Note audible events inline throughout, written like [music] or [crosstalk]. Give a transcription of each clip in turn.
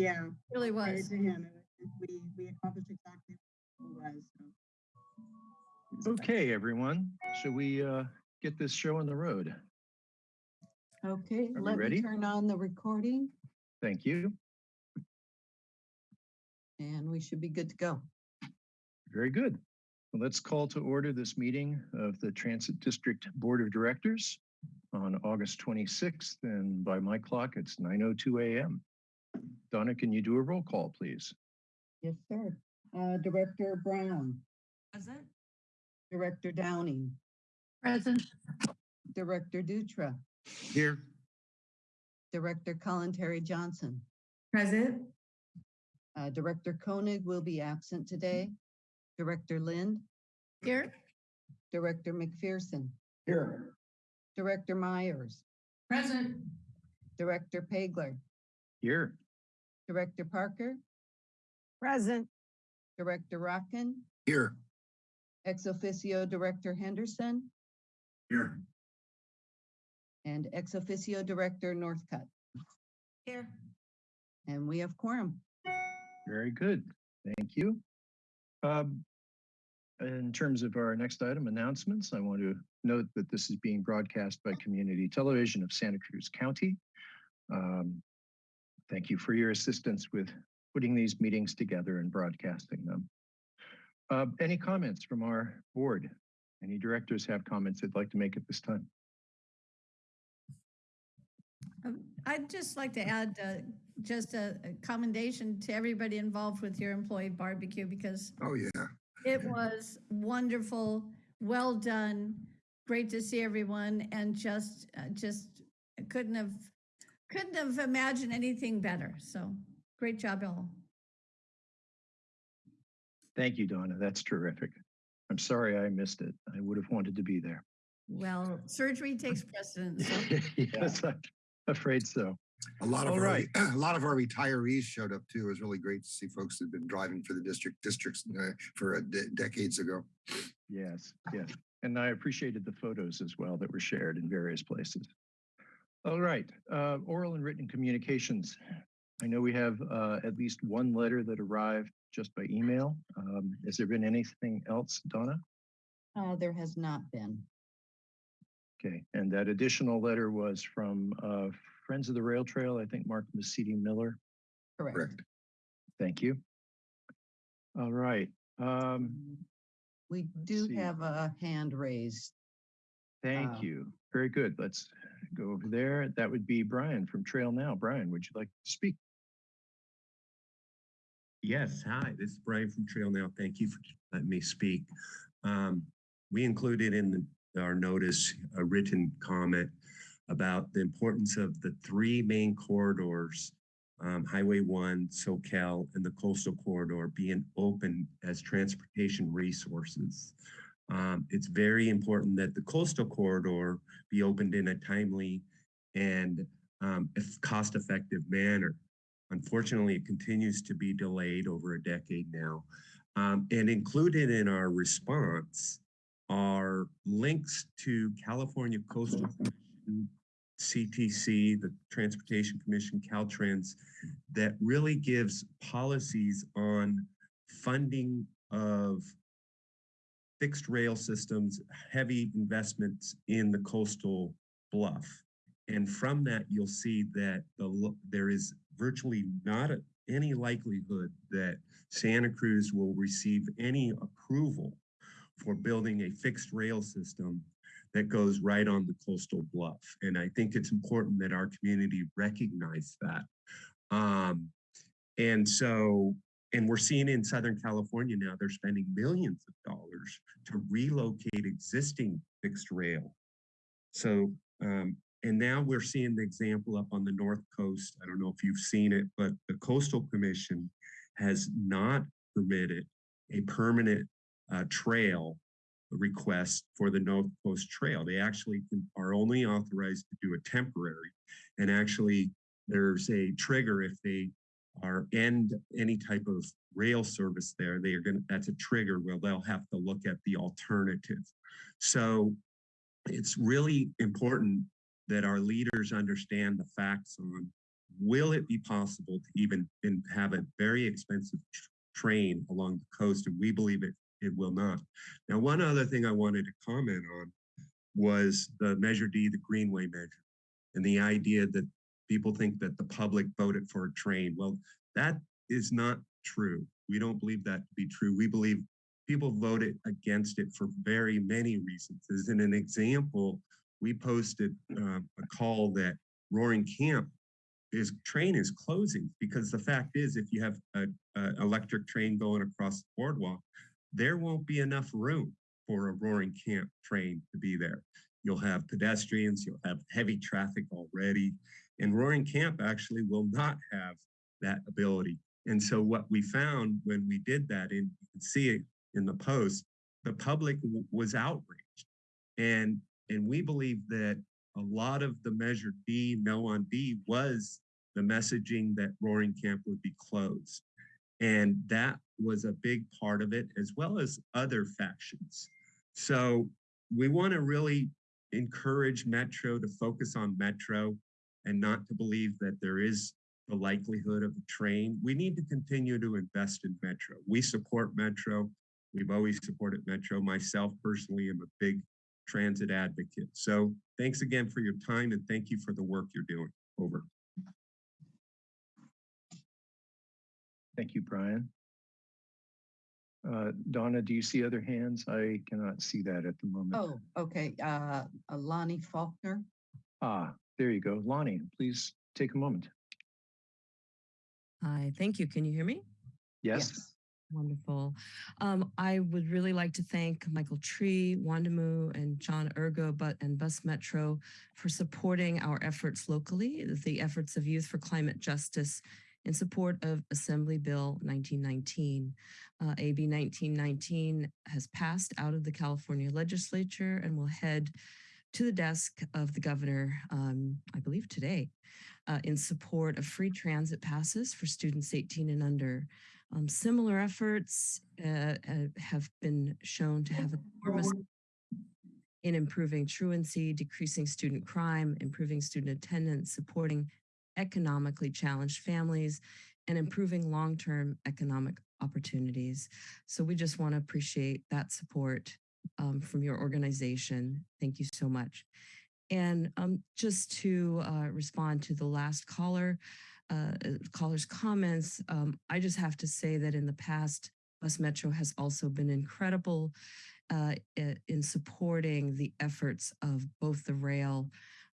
yeah. Really was. to him. and I think We, we accomplished exactly what it was, so. Okay, everyone, Should we uh, get this show on the road? Okay, Are let ready? me turn on the recording Thank you. and we should be good to go. Very good. Well, Let's call to order this meeting of the Transit District Board of Directors on August 26th, and by my clock, it's 9:02 a.m. Donna, can you do a roll call, please? Yes, sir. Uh, Director Brown, Present. Director Downing, Present. Director Dutra, Here. Director Kalantari-Johnson. Present. Uh, Director Koenig will be absent today. Director Lind, Here. Director McPherson, Here. Director Myers, Present. Director Pageler, Here. Director Parker, Present. Director Rotkin, Here. ex officio Director Henderson, Here. and ex officio Director Northcutt. Here. And we have quorum. Very good. Thank you. Um, In terms of our next item, announcements, I want to note that this is being broadcast by Community Television of Santa Cruz County. Um, Thank you for your assistance with putting these meetings together and broadcasting them. Uh, Any comments from our board? Any directors have comments they'd like to make at this time? Um, I'd just like to add uh, just a a commendation to everybody involved with your employee barbecue because Oh, yeah. it was wonderful, well done, great to see everyone and just, uh, just couldn't have, couldn't have imagined anything better. So great job all. Thank you, Donna. That's terrific. I'm sorry I missed it. I would have wanted to be there. Well, surgery takes precedence. so [laughs] Yes, I'm afraid so. A lot of All our, right. [clears throat] a lot of our retirees showed up too. It was really great to see folks that had been driving for the district districts uh, for uh, de- decades ago. Yes, yes. And I appreciated the photos as well that were shared in various places. All right, uh, oral and written communications. I know we have uh, at least one letter that arrived just by email. Um, Has there been anything else, Donna? Uh, there has not been. Okay, and that additional letter was from uh, Friends of the Rail Trail, I think Mark Mesiti-Miller. Correct. Correct. Thank you. All right, um, We do have a hand raised. Thank Uh, you. Very good. Let's go over there. That would be Brian from Trail Now. Brian, would you like to speak? Yes, hi, this is Brian from Trail Now. Thank you for letting me speak. Um, we included in the- our notice a written comment about the importance of the three main corridors, um, Highway One, Soquel, and the coastal corridor being open as transportation resources. Um, it's very important that the coastal corridor be opened in a timely and um, cost-effective manner. Unfortunately, it continues to be delayed over a decade now. Um, and included in our response are links to California Coastal Commission, CTC, the Transportation Commission, Caltrans, that really gives policies on funding of fixed rail systems, heavy investments in the coastal bluff. And from that, you'll see that the, there is virtually not a- any likelihood that Santa Cruz will receive any approval for building a fixed rail system that goes right on the coastal bluff. And I think it's important that our community recognize that. Um, and so, and we're seeing in Southern California now, they're spending millions of dollars to relocate existing fixed rail. So, um, and now we're seeing the example up on the North Coast. I don't know if you've seen it, but the Coastal Commission has not permitted a permanent uh, trail request for the North Coast Trail. They actually can- are only authorized to do a temporary. And actually, there's a trigger if they are end any type of rail service there, they are gonna, that's a trigger where they'll have to look at the alternative. So it's really important that our leaders understand the facts on will it be possible to even have a very expensive train along the coast? And we believe it, it will not. Now, one other thing I wanted to comment on was the Measure D, the Greenway measure, and the idea that people think that the public voted for a train. Well, that is not true. We don't believe that to be true. We believe people voted against it for very many reasons. As in an example, we posted um, a call that Roaring Camp is train is closing because the fact is if you have a, a electric train going across the boardwalk, there won't be enough room for a Roaring Camp train to be there. You'll have pedestrians, you'll have heavy traffic already, and Roaring Camp actually will not have that ability. And so what we found when we did that, and you can see it in the post, the public was outraged. And, and we believe that a lot of the measure D, no on D, was the messaging that Roaring Camp would be closed. And that was a big part of it, as well as other factions. So we want to really encourage Metro to focus on Metro and not to believe that there is the likelihood of a train. We need to continue to invest in Metro. We support Metro. We've always supported Metro. Myself personally am a big transit advocate. So thanks again for your time and thank you for the work you're doing. Over. Thank you, Brian. Uh, Donna, do you see other hands? I cannot see that at the moment. Oh, okay. Uh, Lonnie Faulkner. Ah, there you go. Lonnie, please take a moment. Hi, thank you. Can you hear me? Yes? Wonderful. Um, I would really like to thank Michael Tree, Wondimu, and John Urgo but, and Bus Metro for supporting our efforts locally, the efforts of Youth for Climate Justice in support of Assembly Bill 1919. Uh, AB 1919 has passed out of the California legislature and will head to the desk of the governor, um, I believe today, uh, in support of free transit passes for students 18 and under. Um, similar efforts uh, uh, have been shown to have enormous in improving truancy, decreasing student crime, improving student attendance, supporting economically challenged families, and improving long-term economic opportunities. So we just want to appreciate that support um, from your organization. Thank you so much. And um, just to uh, respond to the last caller, uh, caller's comments, um, I just have to say that in the past, Bus Metro has also been incredible uh, in supporting the efforts of both the rail,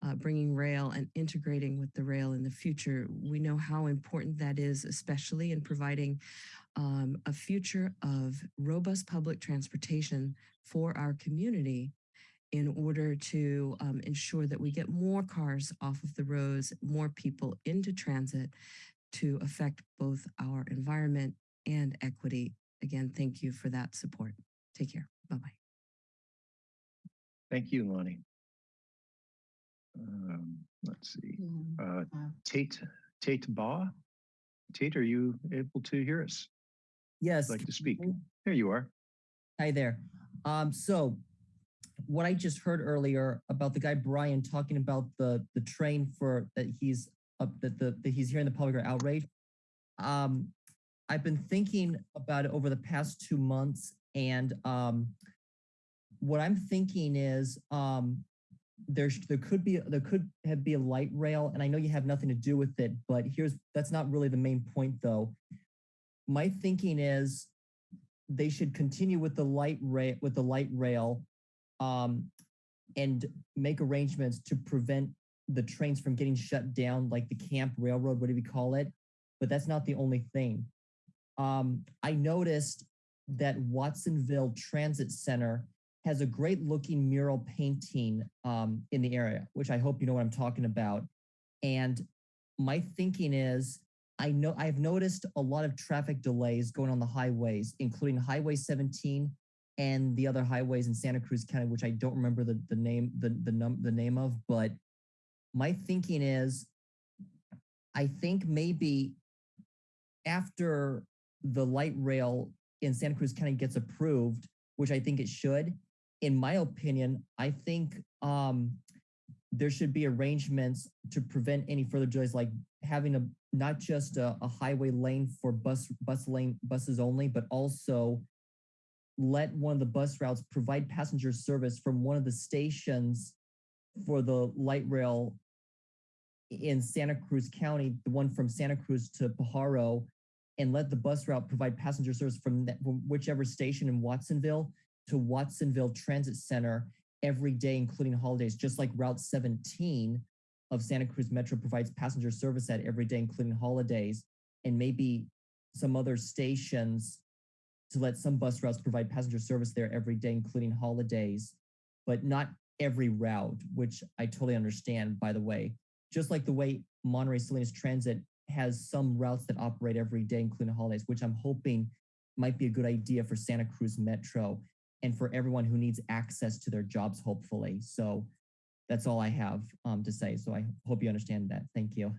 uh, bringing rail and integrating with the rail in the future. We know how important that is, especially in providing um, a future of robust public transportation for our community in order to um, ensure that we get more cars off of the roads, more people into transit to affect both our environment and equity. Again, thank you for that support. Take care. Bye-bye. Thank you, Lonnie. Um, let's see. Hmm, Uh, Tate, Tate Baugh? Tate, are you able to hear us? Yes. Like to speak? There you are. Hi there. Um, so what I just heard earlier about the guy Brian talking about the the train for that he's up that the that he's hearing the public are outraged. Um, I've been thinking about it over the past two months, and um, what I'm thinking is um, there's there could be there could have be a light rail, and I know you have nothing to do with it, but here's that's not really the main point though. My thinking is they should continue with the light rail with the light rail um, and make arrangements to prevent the trains from getting shut down like the camp railroad whatever you call it but that's not the only thing um, i noticed that watsonville transit center has a great looking mural painting um, in the area which i hope you know what i'm talking about and my thinking is I know I've noticed a lot of traffic delays going on the highways, including Highway 17 and the other highways in Santa Cruz County, which I don't remember the, the name the the num the name of. But my thinking is, I think maybe after the light rail in Santa Cruz County gets approved, which I think it should, in my opinion, I think um, there should be arrangements to prevent any further delays, like having a not just a, a highway lane for bus bus lane buses only, but also let one of the bus routes provide passenger service from one of the stations for the light rail in Santa Cruz County, the one from Santa Cruz to Pajaro, and let the bus route provide passenger service from, that, from whichever station in Watsonville to Watsonville Transit Center every day, including holidays, just like Route 17 of Santa Cruz Metro provides passenger service at every day, including holidays, and maybe some other stations to let some bus routes provide passenger service there every day, including holidays, but not every route, which I totally understand, by the way. Just like the way Monterey Salinas Transit has some routes that operate every day, including holidays, which I'm hoping might be a good idea for Santa Cruz Metro and for everyone who needs access to their jobs, hopefully. So that's all I have um, to say. So I hope you understand that. Thank you.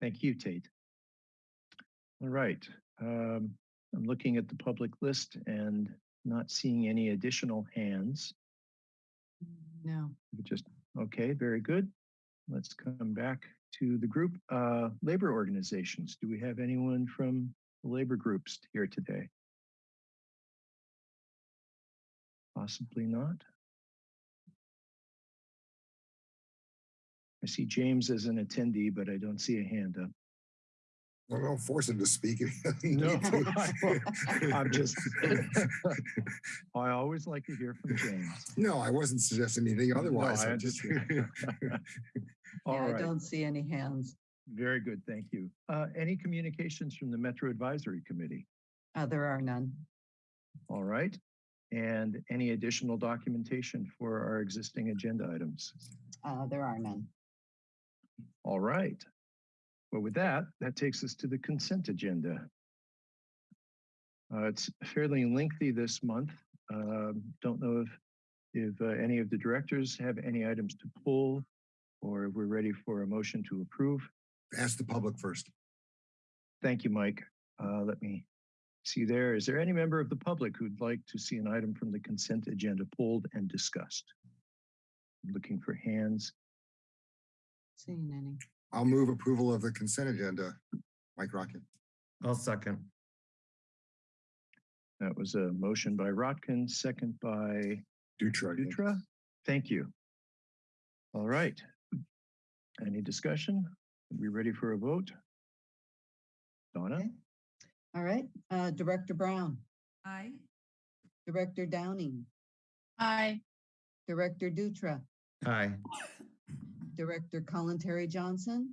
Thank you, Tate. All right. Um, I'm looking at the public list and not seeing any additional hands. No. Just, okay, very good. Let's come back to the group. Uh, labor organizations. Do we have anyone from the labor groups here today? Possibly not. I see James as an attendee, but I don't see a hand up. Well, don't force him to speak. if [laughs] he No, need to. [laughs] I'm just, [laughs] I always like to hear from James. No, I wasn't suggesting anything otherwise. I I'm just- understand. All Yeah, I don't see any hands. very good, thank you. Uh, any communications from the Metro Advisory Committee? Uh, there are none. All right, and any additional documentation for our existing agenda items? Uh, there are none. All right. Well, with that, that takes us to the consent agenda. Uh, it's fairly lengthy this month. Um, don't know if if uh, any of the directors have any items to pull or if we're ready for a motion to approve. Ask the public first. Thank you, Mike. Uh, let me see there. Is there any member of the public who'd like to see an item from the consent agenda pulled and discussed? Looking for hands. Seeing any. I'll move approval of the consent agenda. Mike Rotkin. I'll second. That was a motion by Rotkin, second by Dutra. Dutra. Thank you. All right. Any discussion? Are we ready for a vote? Donna? Okay. All right, uh, Director Brown, Aye. Director Downing, Aye. Director Dutra, Aye. Director Kalantari-Johnson.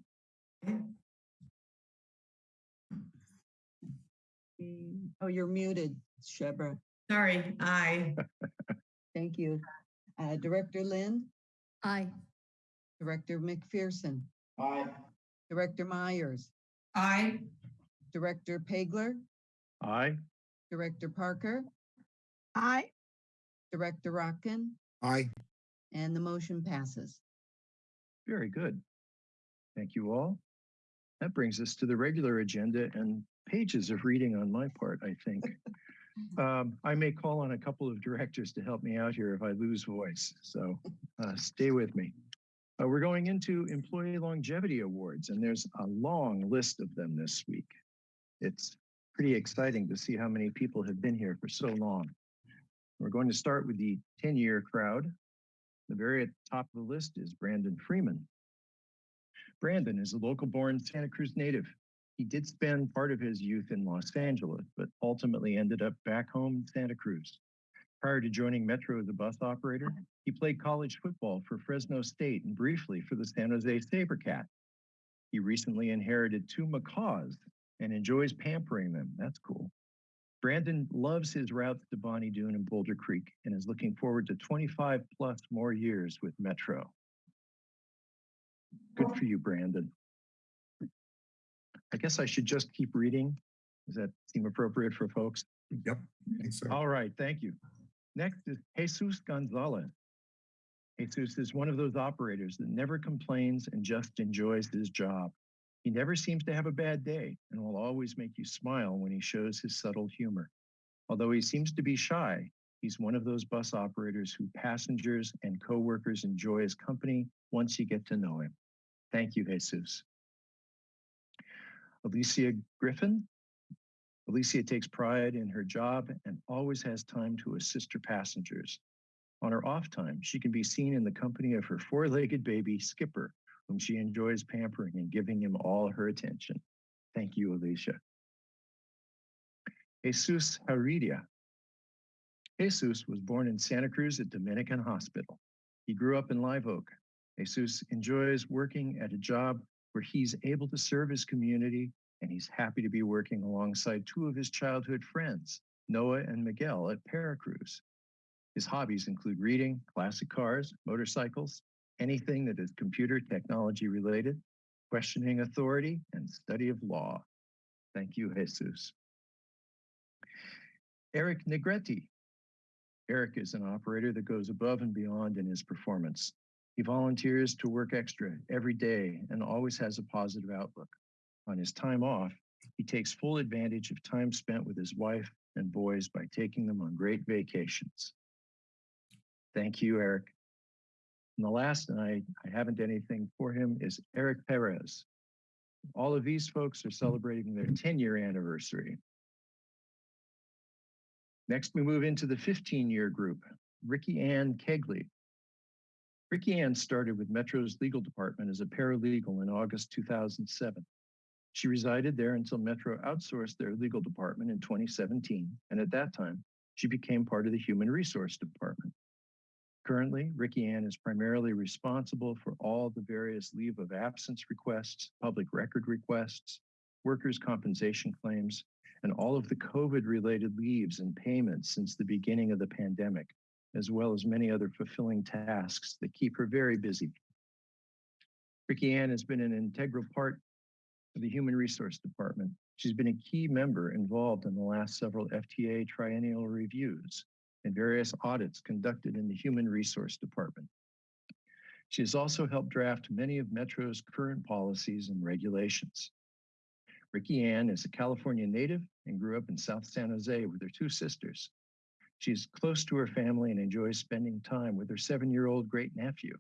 Mm, Oh, you're muted, Shebreh. Sorry, aye. [laughs] Thank you. Uh, Director Lind, Aye. Director McPherson, Aye. Director Myers, Aye. Director Pageler, Aye. Director Parker, Aye. Director Rotkin, Aye. and the motion passes. Very good. Thank you all. That brings us to the regular agenda and pages of reading on my part, I think. [laughs] Um, I may call on a couple of directors to help me out here if I lose voice, so uh, stay with me. Uh, we're going into employee longevity awards, and there's a long list of them this week. It's pretty exciting to see how many people have been here for so long. We're going to start with the 10-year crowd. The very top of the list is Brandon Freeman. Brandon is a local born Santa Cruz native. He did spend part of his youth in Los Angeles, but ultimately ended up back home in Santa Cruz. Prior to joining Metro as a bus operator, uh-huh. he played college football for Fresno State and briefly for the San Jose Sabercat. He recently inherited two macaws and enjoys pampering them. That's cool. Brandon loves his routes to Bonny Doon and Boulder Creek and is looking forward to 25 plus more years with Metro. Good for you, Brandon. I guess I should just keep reading. Does that seem appropriate for folks? Yep. So. All right, thank you. Next is Jesus Gonzalez. Jesus is one of those operators that never complains and just enjoys his job. He never seems to have a bad day and will always make you smile when he shows his subtle humor. Although he seems to be shy, He's one of those bus operators who passengers and coworkers enjoy his company once you get to know him. Thank you, Jesus. Alicia Griffin. Alicia takes pride in her job and always has time to assist her passengers. On her off time, she can be seen in the company of her four-legged baby, Skipper, whom she enjoys pampering and giving him all her attention. Thank you, Alicia. Jesus Heredia. Jesus was born in Santa Cruz at Dominican Hospital. He grew up in Live Oak. Jesus enjoys working at a job where he's able to serve his community and he's happy to be working alongside two of his childhood friends, Noah and Miguel at Paracruz. His hobbies include reading, classic cars, motorcycles, anything that is computer technology related, questioning authority, and study of law. Thank you, Jesus. Eric Negretti. Eric is an operator that goes above and beyond in his performance. He volunteers to work extra every day and always has a positive outlook. On his time off, he takes full advantage of time spent with his wife and boys by taking them on great vacations. Thank you, Eric. And the last, and I, I haven't anything for him, is Eric Perez. All of these folks are mm. celebrating their mm-hmm. 10 year anniversary. Next, we move into the 15 year group, Ricky Ann Kegley. Ricky Ann started with Metro's legal department as a paralegal in August 2007. She resided there until Metro outsourced their legal department in 2017, and at that time, she became part of the Human Resource Department. Currently, Ricky Ann is primarily responsible for all the various leave of absence requests, public record requests, workers' compensation claims, and all of the COVID related leaves and payments since the beginning of the pandemic, as well as many other fulfilling tasks that keep her very busy. Ricky Ann has been an integral part of the Human Resource Department. She's been a key member involved in the last several FTA triennial reviews and various audits conducted in the Human Resource Department. She has also helped draft many of Metro's current policies and regulations. Ricky Ann is a California native and grew up in South San Jose with her two sisters. She's close to her family and enjoys spending time with her seven-year-old great nephew.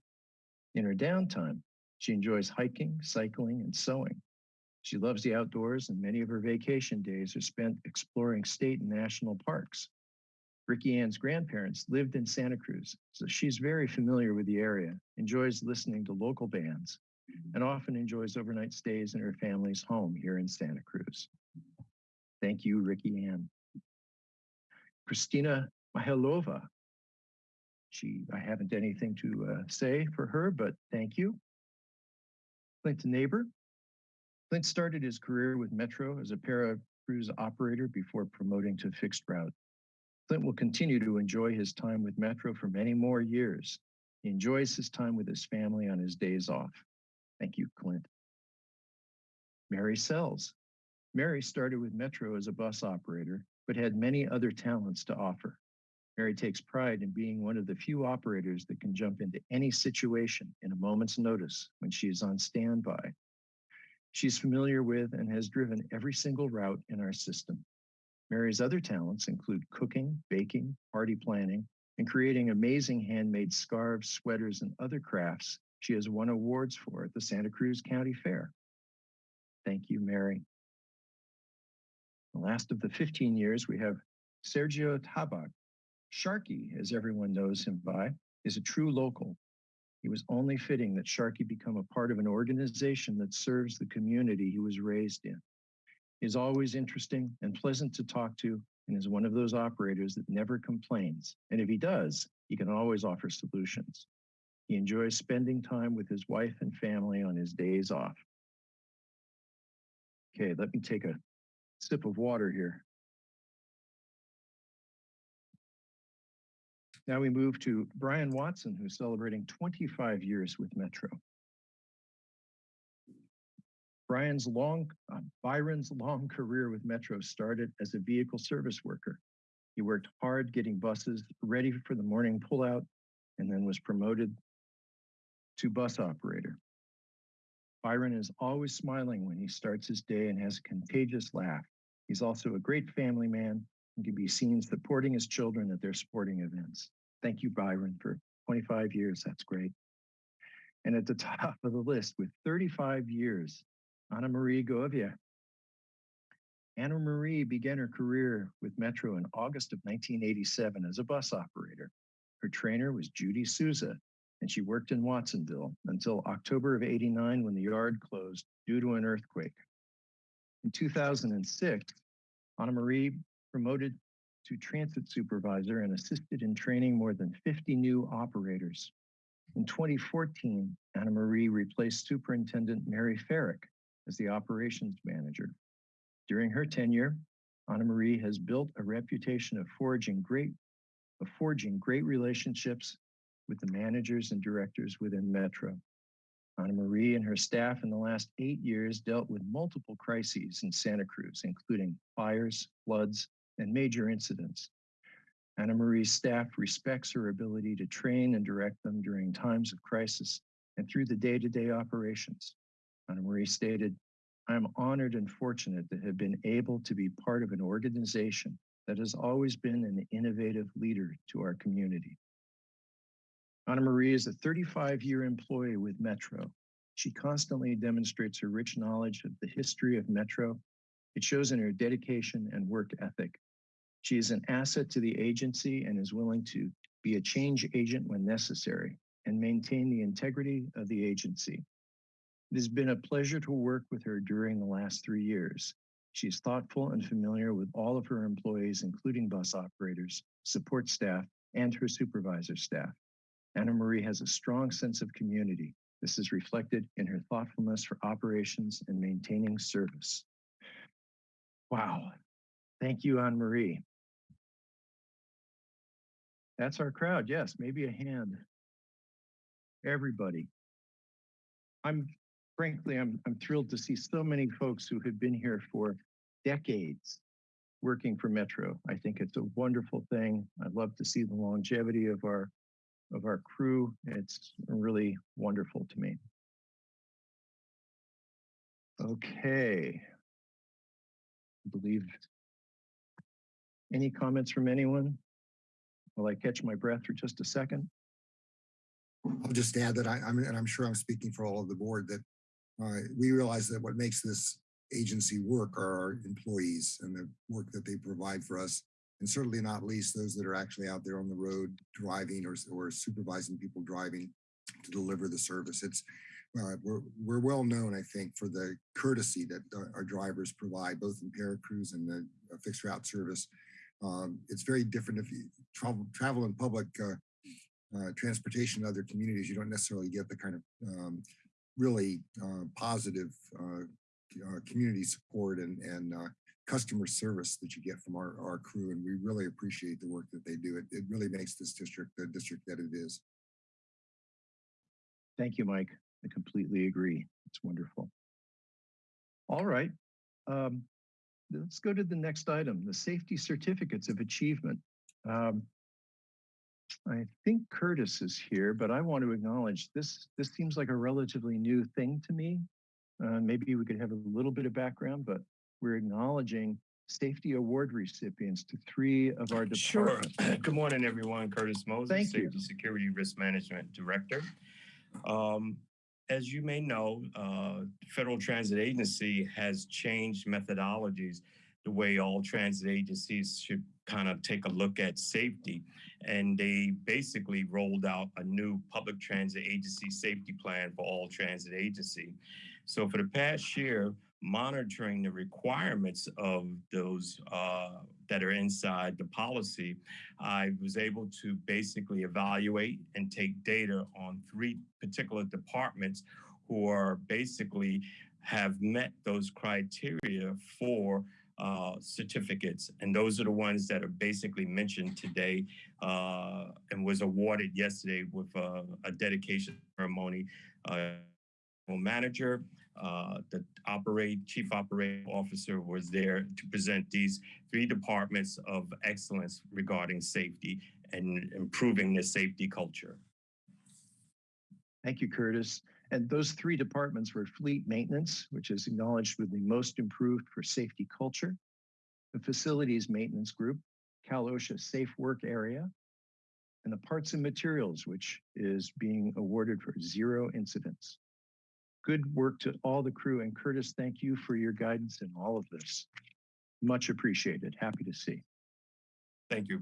In her downtime, she enjoys hiking, cycling, and sewing. She loves the outdoors and many of her vacation days are spent exploring state and national parks. Ricky Ann's grandparents lived in Santa Cruz, so she's very familiar with the area, enjoys listening to local bands, and often enjoys overnight stays in her family's home here in Santa Cruz. Thank you, Ricky Ann. Christina Mihailova. She, I haven't anything to uh, say for her, but thank you. Clint Neighbor. Clint started his career with Metro as a para cruise operator before promoting to fixed route. Clint will continue to enjoy his time with Metro for many more years. He enjoys his time with his family on his days off. Thank you, Clint. Mary Sells. Mary started with Metro as a bus operator, but had many other talents to offer. Mary takes pride in being one of the few operators that can jump into any situation in a moment's notice when she is on standby. She's familiar with and has driven every single route in our system. Mary's other talents include cooking, baking, party planning, and creating amazing handmade scarves, sweaters, and other crafts she has won awards for at the Santa Cruz County Fair. Thank you, Mary. The last of the 15 years, we have Sergio Tabak. Sharky, as everyone knows him by, is a true local. It was only fitting that Sharky become a part of an organization that serves the community he was raised in. Is always interesting and pleasant to talk to and is one of those operators that never complains. And if he does, he can always offer solutions. He enjoys spending time with his wife and family on his days off. Okay, let me take a sip of water here. Now we move to Brian Watson, who's celebrating 25 years with Metro. Brian's long, uh, Byron's long career with Metro started as a vehicle service worker. He worked hard getting buses ready for the morning pullout and then was promoted to bus operator. Byron is always smiling when he starts his day and has a contagious laugh. He's also a great family man and can be seen supporting his children at their sporting events. Thank you, Byron, for 25 years. That's great. And at the top of the list with 35 years, Anna Marie Govia. Anna Marie began her career with Metro in August of 1987 as a bus operator. Her trainer was Judy Souza, and she worked in Watsonville until October of 89 when the yard closed due to an earthquake. In 2006, Anna Marie promoted to transit supervisor and assisted in training more than 50 new operators. In 2014, Anna Marie replaced Superintendent Mary Farrick as the operations manager. During her tenure, Anna Marie has built a reputation of forging great, of forging great relationships with the managers and directors within Metro. Anna Marie and her staff in the last eight years dealt with multiple crises in Santa Cruz, including fires, floods, and major incidents. Anna Marie's staff respects her ability to train and direct them during times of crisis and through the day-to-day operations. Anna Marie stated, I am honored and fortunate to have been able to be part of an organization that has always been an innovative leader to our community. Anna Marie is a 35 year employee with Metro. She constantly demonstrates her rich knowledge of the history of Metro. It shows in her dedication and work ethic. She is an asset to the agency and is willing to be a change agent when necessary and maintain the integrity of the agency. It has been a pleasure to work with her during the last three years. She is thoughtful and familiar with all of her employees, including bus operators, support staff, and her supervisor staff. Anna Marie has a strong sense of community. This is reflected in her thoughtfulness for operations and maintaining service. Wow. Thank you, Anne Marie. That's our crowd. Yes, maybe a hand. Everybody. I'm frankly, I'm, I'm thrilled to see so many folks who have been here for decades working for Metro. I think it's a wonderful thing. I'd love to see the longevity of our of our crew. It's really wonderful to me. Okay. I believe any comments from anyone? Will I catch my breath for just a second? I'll just add that I, I'm, and I'm sure I'm speaking for all of the board, that uh, we realize that what makes this agency work are our employees and the work that they provide for us. And certainly not least those that are actually out there on the road driving or, or supervising people driving to deliver the service. It's uh, we're, we're well known, I think, for the courtesy that our, drivers provide, both in Paracruz and the uh, fixed route service. Um, it's very different if you travel travel in public uh, uh, transportation in other communities. You don't necessarily get the kind of um, really uh, positive uh, uh, community support and and customer service that you get from our, our crew, and we really appreciate the work that they do. It, it really makes this district the district that it is. Thank you, Mike. I completely agree. It's wonderful. All right. Um, let's go to the next item, the safety certificates of achievement. Um, I think Curtis is here, but I want to acknowledge this. This seems like a relatively new thing to me. Uh, maybe we could have a little bit of background, but we're acknowledging safety award recipients to three of our departments. Sure. [clears throat] Good morning, everyone. Curtis Moses, Thank you. Safety Security Risk Management Director. Um, as you may know, uh, Federal Transit Agency has changed methodologies the way all transit agencies should kind of take a look at safety. And they basically rolled out a new public transit agency safety plan for all transit agency. So for the past year, monitoring the requirements of those uh, that are inside the policy, I was able to basically evaluate and take data on three particular departments who are basically have met those criteria for uh, certificates. And those are the ones that are basically mentioned today uh, and was awarded yesterday with uh, a dedication ceremony. Uh, manager, uh, the operate chief operating officer was there to present these three departments of excellence regarding safety and improving the safety culture. Thank you, Curtis. And those three departments were fleet maintenance, which is acknowledged with the most improved for safety culture, the Facilities Maintenance Group, Cal OSHA Safe Work Area, and the Parts and Materials, which is being awarded for zero incidents. Good work to all the crew, and Curtis, thank you for your guidance in all of this. Much appreciated. Happy to see. Thank you.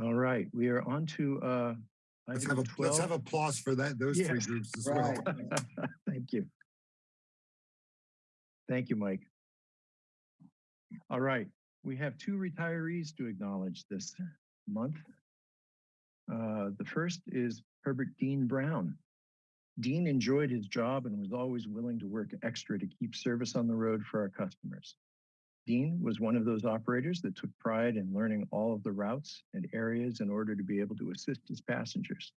All right, we are on to uh, Let's have a, let's have applause for that, those three groups as well. [laughs] Thank you. Thank you, Mike. All right, we have two retirees to acknowledge this month. Uh, The first is Herbert Dean Brown. Dean enjoyed his job and was always willing to work extra to keep service on the road for our customers. Dean was one of those operators that took pride in learning all of the routes and areas in order to be able to assist his passengers.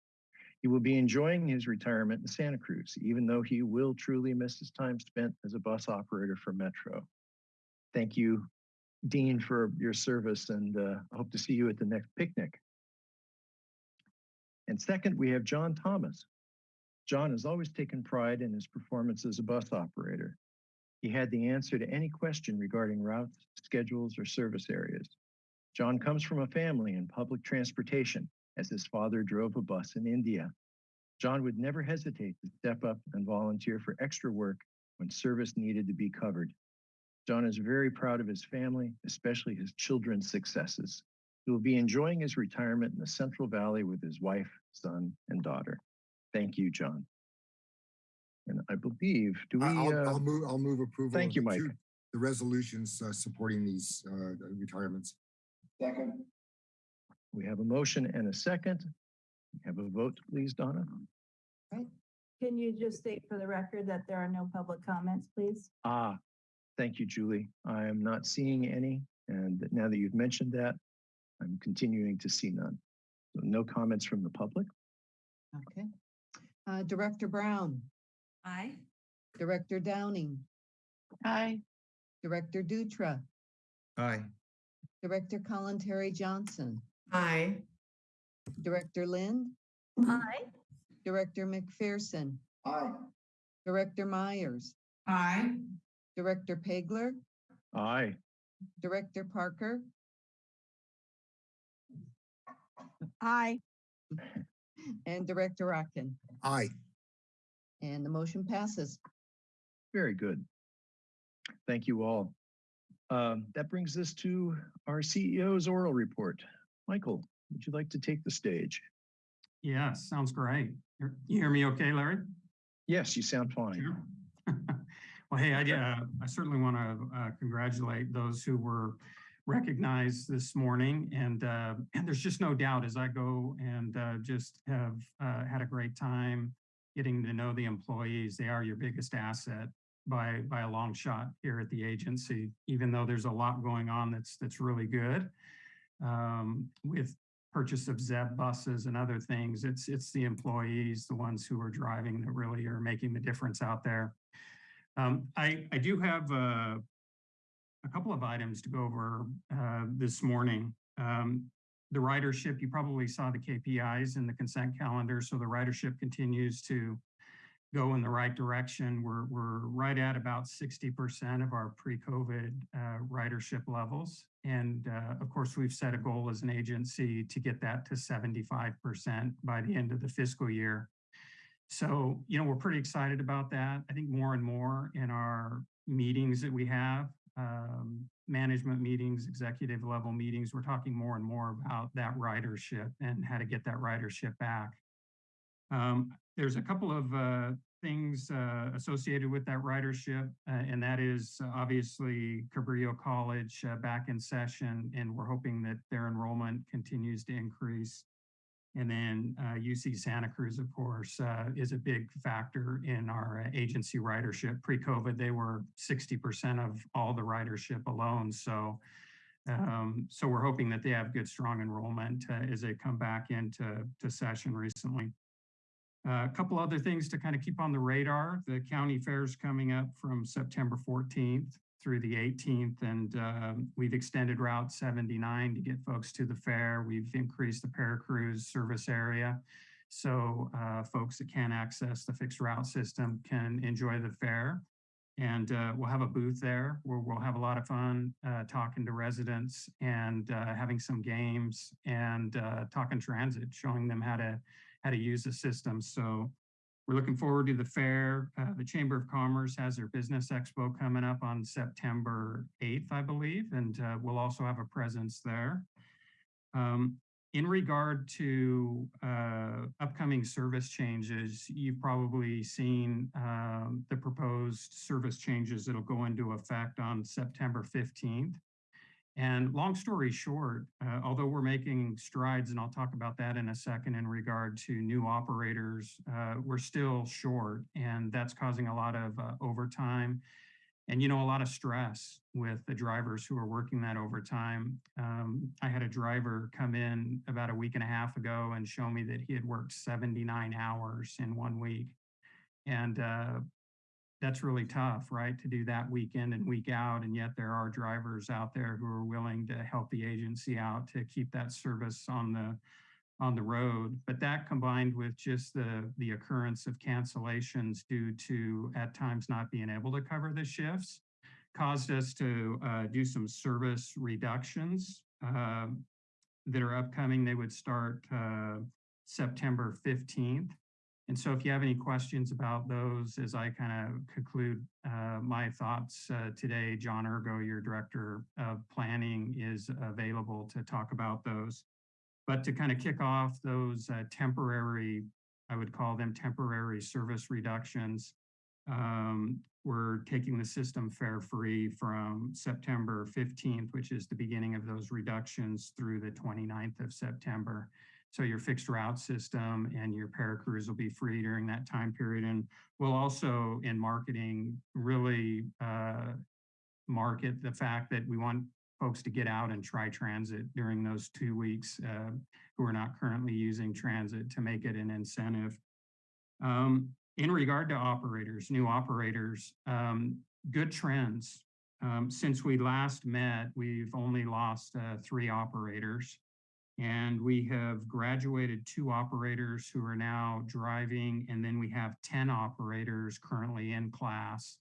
He will be enjoying his retirement in Santa Cruz, even though he will truly miss his time spent as a bus operator for Metro. Thank you, Dean, for your service, and uh, I hope to see you at the next picnic. And second, we have John Thomas. John has always taken pride in his performance as a bus operator. He had the answer to any question regarding routes, schedules, or service areas. John comes from a family in public transportation, as his father drove a bus in India. John would never hesitate to step up and volunteer for extra work when service needed to be covered. John is very proud of his family, especially his children's successes. He will be enjoying his retirement in the Central Valley with his wife, son, and daughter. Thank you, John. And I believe, do we? I- I'll, uh, I'll move, I'll move approval. Thank you, the Mike. two- The resolutions uh, supporting these uh, retirements. Second. We have a motion and a second. We Have a vote, please, Donna. Right. Can you just state for the record that there are no public comments, please? Ah, thank you, Julie. I am not seeing any, and now that you've mentioned that, I'm continuing to see none. So no comments from the public. Okay. Uh, Director Brown, Aye. Director Downing, Aye. Director Dutra, Aye. Director Kalantari-Johnson, Aye. Director Lind, Aye. Director McPherson, Aye. Director Myers, Aye. Director Pageler, Aye. Director Parker, Aye. and Director Rotkin. Aye. And the motion passes. Very good. Thank you all. Um, that brings us to our CEO's oral report. Michael, would you like to take the stage? Yeah, sounds great. You're- You hear me okay, Larry? Yes, you sound fine. Sure. [laughs] Well, hey, I, uh, I certainly want to uh, congratulate those who were recognized this morning. And, uh, and there's just no doubt as I go and uh, just have uh, had a great time getting to know the employees. They are your biggest asset by, by a long shot here at the agency, even though there's a lot going on that's, that's really good. Um, with purchase of Zeb buses and other things, it's, it's the employees, the ones who are driving that really are making the difference out there. Um, I, I do have uh, a couple of items to go over uh, this morning. Um, the ridership, you probably saw the KPIs in the consent calendar, so the ridership continues to go in the right direction. We're, we're right at about 60% of our pre-COVID uh, ridership levels. And uh, of course, we've set a goal as an agency to get that to 75% by the end of the fiscal year. So, you know, we're pretty excited about that. I think more and more in our meetings that we have, um, management meetings, executive level meetings, we're talking more and more about that ridership and how to get that ridership back. Um, there's a couple of uh, things uh, associated with that ridership, uh, and that is obviously Cabrillo College uh, back in session, and we're hoping that their enrollment continues to increase. And then uh, UC Santa Cruz, of course, uh, is a big factor in our uh, agency ridership. Pre-COVID, they were 60% of all the ridership alone. So, um, so we're hoping that they have good, strong enrollment uh, as they come back into to session recently. Uh, a couple other things to kind of keep on the radar. The county fair is coming up from September 14th through the 18th, and um, we've extended Route 79 to get folks to the fair. We've increased the Paracruz service area. So uh, folks that can't access the fixed route system can enjoy the fair. And uh, we'll have a booth there where we'll have a lot of fun uh, talking to residents and uh, having some games and uh, talking transit, showing them how to how to use the system. So we're looking forward to the fair. Uh, the Chamber of Commerce has their Business Expo coming up on September 8th, I believe, and uh, we'll also have a presence there. Um, in regard to uh, upcoming service changes, you've probably seen um, the proposed service changes that'll go into effect on September 15th. And long story short, uh, although we're making strides, and I'll talk about that in a second in regard to new operators, uh, we're still short, and that's causing a lot of uh, overtime and you know a lot of stress with the drivers who are working that overtime. Um, I had a driver come in about a week and a half ago and show me that he had worked 79 hours in one week, and uh, that's really tough, right? To do that week in and week out, and yet there are drivers out there who are willing to help the agency out to keep that service on the on the road. But that combined with just the, the occurrence of cancellations due to at times not being able to cover the shifts caused us to uh, do some service reductions uh, that are upcoming. They would start uh, September 15th. And so if you have any questions about those, as I kind of conclude uh, my thoughts uh, today, John Urgo, your Director of Planning, is available to talk about those. But to kind of kick off those uh, temporary, I would call them temporary service reductions, um, we're taking the system fare free from September 15th, which is the beginning of those reductions through the 29th of September. So your fixed route system and your Paracruz will be free during that time period. And we'll also in marketing really uh, market the fact that we want folks to get out and try transit during those two weeks uh, who are not currently using transit to make it an incentive. Um, in regard to operators, new operators, um, good trends. Um, since we last met, we've only lost uh, three operators and we have graduated two operators who are now driving and then we have 10 operators currently in class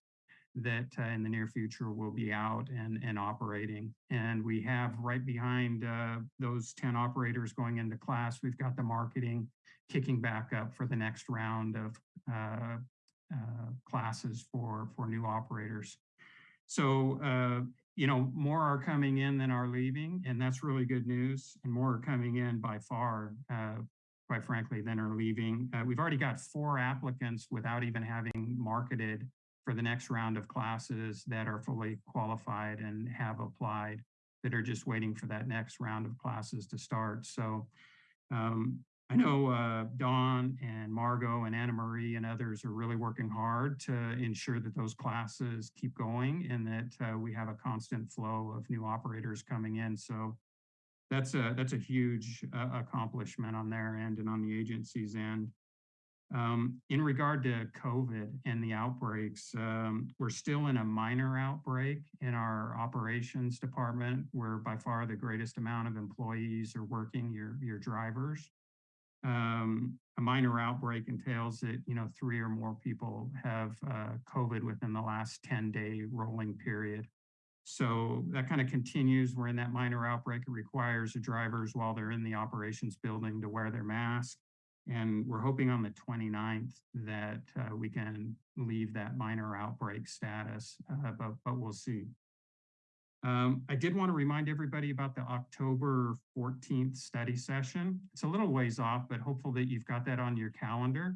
that uh, in the near future will be out and, and operating. And we have right behind uh, those 10 operators going into class, we've got the marketing kicking back up for the next round of uh, uh classes for, for new operators. So, uh, you know, more are coming in than are leaving, and that's really good news. And more are coming in by far, uh, quite frankly, than are leaving. we've already got four applicants without even having marketed for the next round of classes that are fully qualified and have applied that are just waiting for that next round of classes to start. So um, I know uh, Dawn and Margot and Anna Marie and others are really working hard to ensure that those classes keep going and that uh, we have a constant flow of new operators coming in. So that's a that's a huge uh, accomplishment on their end and on the agency's end. Um, in regard to COVID and the outbreaks, um, we're still in a minor outbreak in our operations department, where by far the greatest amount of employees are working, your, your drivers. Um, a minor outbreak entails that, you know, three or more people have uh, COVID within the last 10 day rolling period. So that kind of continues. We're in that minor outbreak. It requires the drivers while they're in the operations building to wear their mask. And we're hoping on the 29th that uh, we can leave that minor outbreak status, uh, but, but we'll see. Um, I did want to remind everybody about the October 14th study session. It's a little ways off, but hopeful that you've got that on your calendar.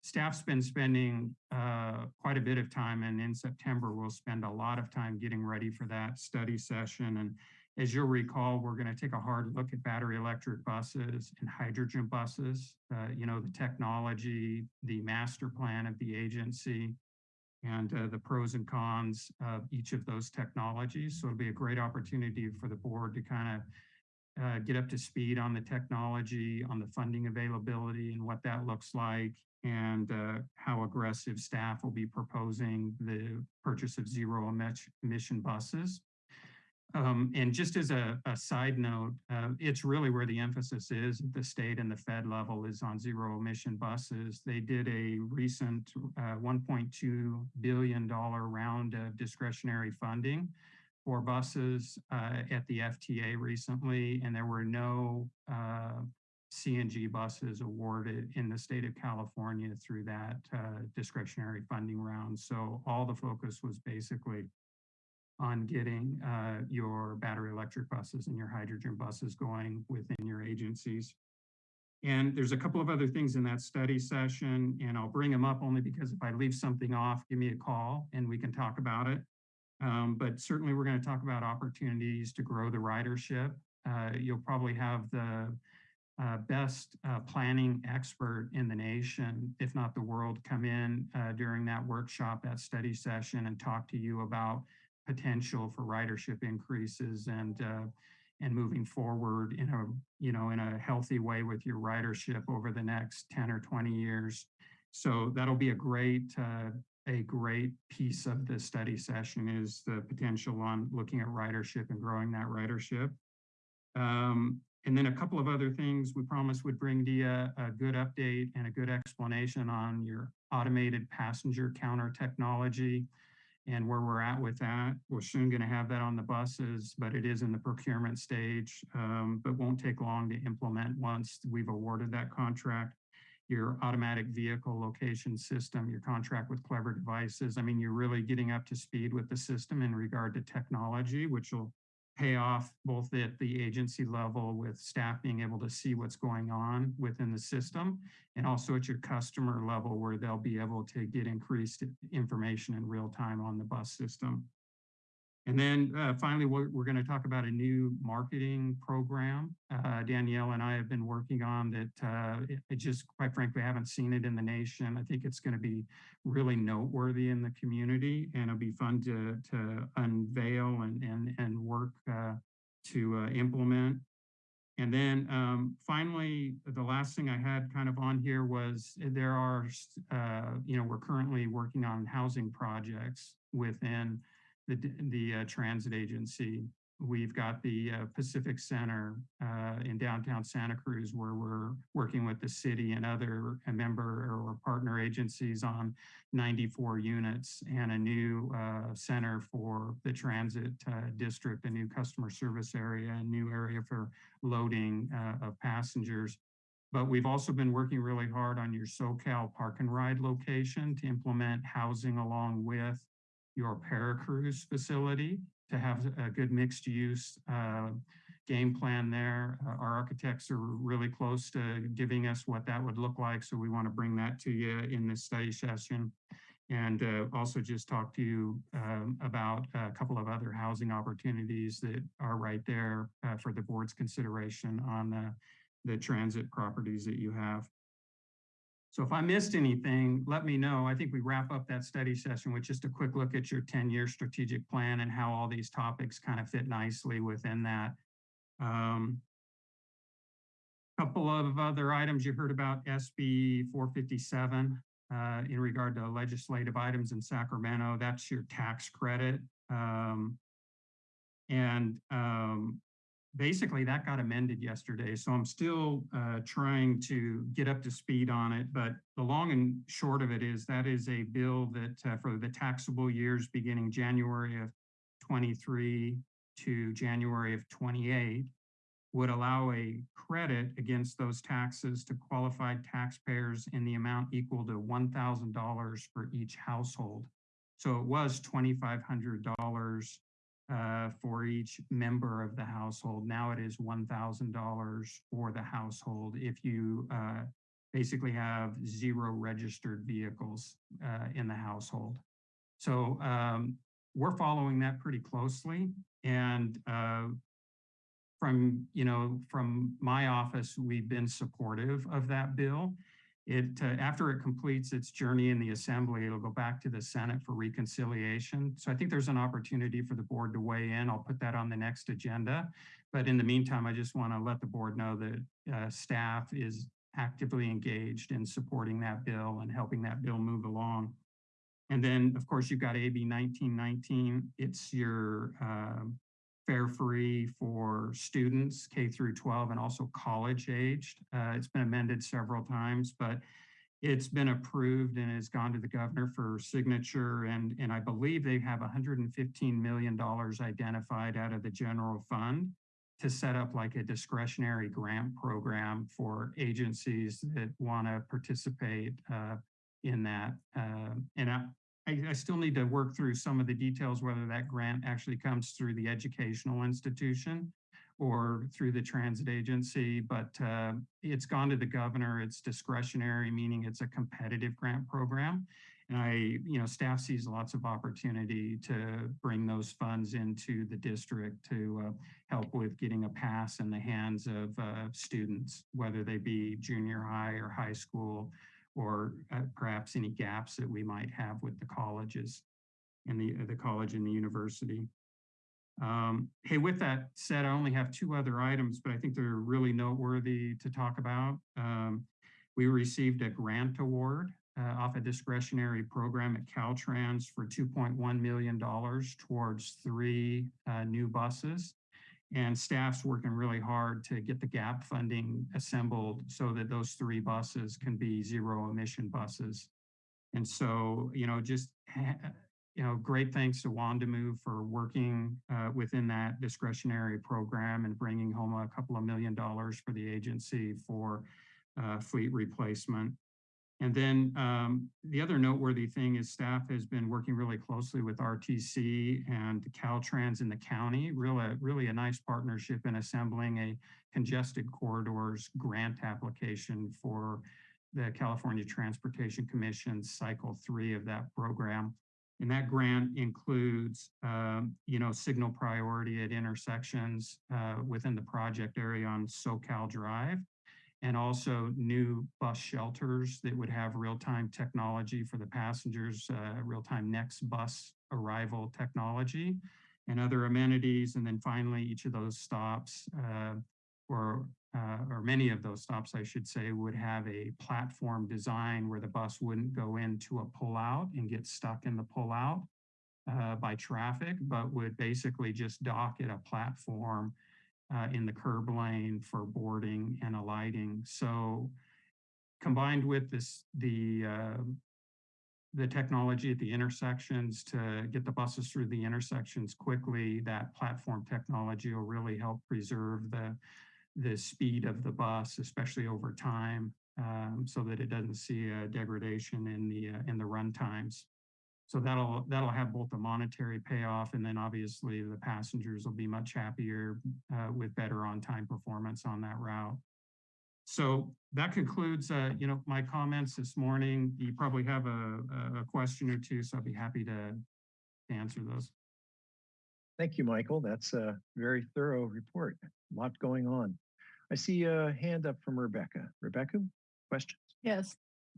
Staff's been spending uh, quite a bit of time and in September we'll spend a lot of time getting ready for that study session. And as you'll recall, we're going to take a hard look at battery electric buses and hydrogen buses, uh, you know, the technology, the master plan of the agency, and uh, the pros and cons of each of those technologies. So it'll be a great opportunity for the board to kind of uh, get up to speed on the technology, on the funding availability and what that looks like, and uh, how aggressive staff will be proposing the purchase of zero emission buses. Um, and just as a, a side note, uh, it's really where the emphasis is at the state and the Fed level is on zero emission buses. They did a recent uh, $1.2 billion round of discretionary funding for buses uh, at the FTA recently, and there were no uh, CNG buses awarded in the state of California through that uh, discretionary funding round. So all the focus was basically on getting uh, your battery electric buses and your hydrogen buses going within your agencies. And there's a couple of other things in that study session, and I'll bring them up only because if I leave something off, give me a call and we can talk about it. Um, but certainly we're going to talk about opportunities to grow the ridership. Uh, you'll probably have the uh, best uh, planning expert in the nation, if not the world, come in uh, during that workshop, that study session and talk to you about potential for ridership increases and uh, and moving forward in a you know in a healthy way with your ridership over the next 10 or 20 years. So that'll be a great uh, a great piece of the study session is the potential on looking at ridership and growing that ridership. Um, and then a couple of other things we promised would bring to you a, a good update and a good explanation on your automated passenger counter technology and where we're at with that. We're soon going to have that on the buses, but it is in the procurement stage, um, but won't take long to implement once we've awarded that contract. Your automatic vehicle location system, your contract with Clever Devices. I mean, you're really getting up to speed with the system in regard to technology, which will pay off both at the agency level with staff being able to see what's going on within the system and also at your customer level where they'll be able to get increased information in real time on the bus system. And then uh, finally, we're, we're going to talk about a new marketing program. Uh, Danielle and I have been working on that. Uh, it, just, quite frankly, haven't seen it in the nation. I think it's going to be really noteworthy in the community, and it'll be fun to to unveil and and and work uh, to uh, implement. And then um, finally, the last thing I had kind of on here was there are, uh, you know, we're currently working on housing projects within the, the uh, transit agency. We've got the uh, Pacific Center uh, in downtown Santa Cruz where we're working with the city and other member or partner agencies on 94 units and a new uh, center for the transit uh, district, a new customer service area, a new area for loading of passengers. But we've also been working really hard on your Soquel park and ride location to implement housing along with your Paracruz facility to have a good mixed use uh, game plan there. Uh, our architects are really close to giving us what that would look like. So we want to bring that to you in this study session and uh, also just talk to you um, about a couple of other housing opportunities that are right there uh, for the board's consideration on the, the transit properties that you have. So if I missed anything, let me know. I think we wrap up that study session with just a quick look at your 10-year strategic plan and how all these topics kind of fit nicely within that. Um, couple of other items you heard about SB 457 uh, in regard to legislative items in Sacramento. That's your tax credit. Um, and um, basically that got amended yesterday. So I'm still uh, trying to get up to speed on it. But the long and short of it is that is a bill that uh, for the taxable years beginning January of 23 to January of 28 would allow a credit against those taxes to qualified taxpayers in the amount equal to $1,000 for each household. So it was $2,500 uh, for each member of the household. Now it is $1,000 for the household if you uh, basically have zero registered vehicles uh, in the household. So um, we're following that pretty closely. And uh, from, you know, from my office, we've been supportive of that bill. It uh, after it completes its journey in the assembly, it'll go back to the Senate for reconciliation. So I think there's an opportunity for the board to weigh in. I'll put that on the next agenda. But in the meantime, I just want to let the board know that uh, staff is actively engaged in supporting that bill and helping that bill move along. And then, of course, you've got AB 1919. It's your uh, fare free for students K through 12 and also college aged. Uh, it's been amended several times, but it's been approved and has gone to the governor for signature. And, and I believe they have $115 million identified out of the general fund to set up like a discretionary grant program for agencies that want to participate uh, in that. Uh, and I, I still need to work through some of the details, whether that grant actually comes through the educational institution or through the transit agency, but uh, it's gone to the governor. It's discretionary, meaning it's a competitive grant program. And I, you know, staff sees lots of opportunity to bring those funds into the district to uh, help with getting a pass in the hands of uh, students, whether they be junior high or high school, or uh, perhaps any gaps that we might have with the colleges and the, the college and the university. Um, hey, with that said, I only have two other items, but I think they're really noteworthy to talk about. Um, we received a grant award uh, off a discretionary program at Caltrans for $2.1 million towards three uh, new buses. And staff's working really hard to get the gap funding assembled so that those three buses can be zero emission buses. And so, you know, just, you know, great thanks to Wondimu for working uh, within that discretionary program and bringing home a couple of million dollars for the agency for uh, fleet replacement. And then um, the other noteworthy thing is staff has been working really closely with RTC and Caltrans in the county, really, really a nice partnership in assembling a congested corridors grant application for the California Transportation Commission cycle three of that program. And that grant includes, um, you know, signal priority at intersections uh, within the project area on Soquel Drive and also new bus shelters that would have real-time technology for the passengers, uh, real-time next bus arrival technology and other amenities. And then finally, each of those stops uh, or, uh, or many of those stops, I should say, would have a platform design where the bus wouldn't go into a pullout and get stuck in the pullout uh, by traffic, but would basically just dock at a platform uh, in the curb lane for boarding and alighting. So combined with this, the uh, the technology at the intersections to get the buses through the intersections quickly, that platform technology will really help preserve the the speed of the bus, especially over time, um, so that it doesn't see a degradation in the uh, in the run times. So that'll that'll have both a monetary payoff and then obviously the passengers will be much happier uh, with better on-time performance on that route. So that concludes, uh, you know, my comments this morning. You probably have a, a question or two, so I'd be happy to, to answer those. Thank you, Michael. That's a very thorough report. A lot going on. I see a hand up from Rebecca. Rebecca, questions? Yes.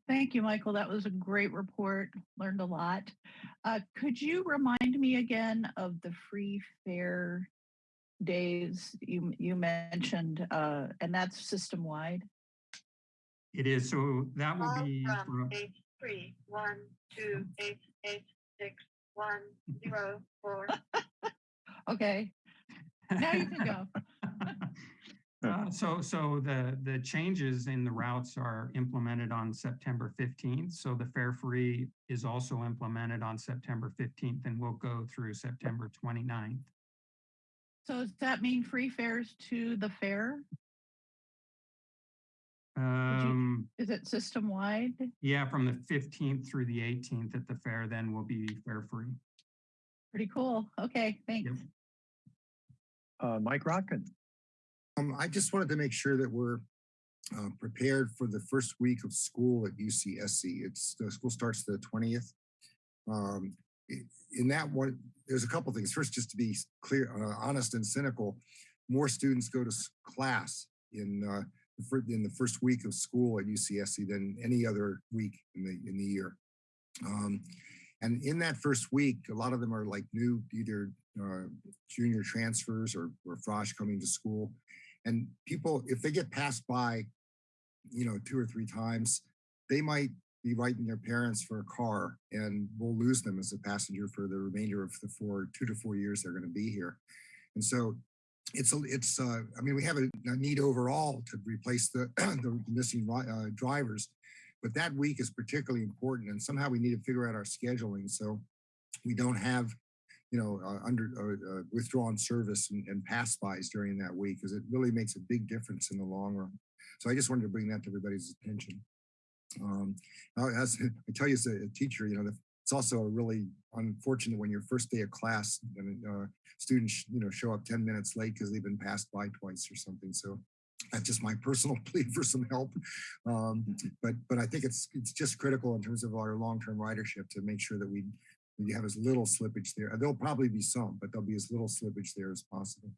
Thank you, Michael. That was a great report. Learned a lot. Uh, could you remind me again of the free fare days you you mentioned, uh, and that's system wide? It is, so that will be. From for- eight, three, one, two, eight, eight, six, one, zero, four. [laughs] Okay. Now you can go. [laughs] [laughs] Uh, so, so the, the changes in the routes are implemented on September 15th. So the fare free is also implemented on September 15th and will go through September 29th. So does that mean free fares to the fair? Um, Is it system wide? yeah, from the 15th through the 18th at the fair, then will be fare free. Pretty cool. Okay, thanks. Uh, Mike Rotkin. Um, I just wanted to make sure that we're uh, prepared for the first week of school at UCSC. It's the school starts the twentieth. Um, in that one, there's a couple things. First, just to be clear, uh, honest and cynical, more students go to class in uh, the in the first week of school at UCSC than any other week in the in the year. Um, and in that first week, a lot of them are like new, either uh, junior transfers or, or frosh coming to school. And people, if they get passed by, you know, two or three times, they might be writing their parents for a car and we'll lose them as a passenger for the remainder of the four, two to four years they're going to be here. And so it's, a it's, uh, I mean, we have a, a need overall to replace the, [clears throat] the missing uh, drivers, but that week is particularly important and somehow we need to figure out our scheduling. So we don't have, you know, uh, under uh, uh, withdrawn service and, and pass bys during that week because it really makes a big difference in the long run. So I just wanted to bring that to everybody's attention. Um, as [laughs] I tell you, as a, teacher, you know, it's also really unfortunate when your first day of class and uh, students, you know, show up 10 minutes late because they've been passed by twice or something. So that's just my [laughs] personal plea for some help. Um, but but I think it's it's just critical in terms of our long-term ridership to make sure that we we have as little slippage there. There'll probably be some, but there'll be as little slippage there as possible.